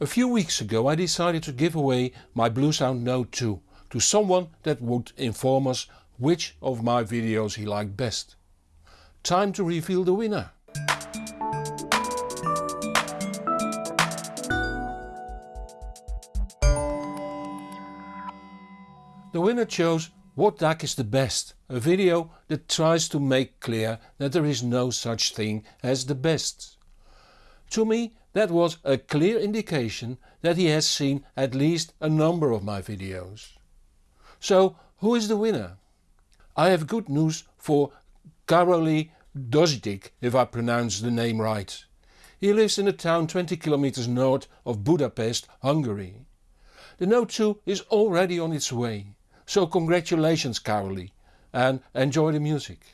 A few weeks ago I decided to give away my Bluesound Node 2 to someone that would inform us which of my videos he liked best. Time to reveal the winner. The winner chose What DAC is the best, a video that tries to make clear that there is no such thing as the best. To me that was a clear indication that he has seen at least a number of my videos. So who is the winner? I have good news for Karoli Dozdik if I pronounce the name right. He lives in a town 20 kilometers north of Budapest, Hungary. The Node 2 is already on its way, so congratulations Karoli and enjoy the music.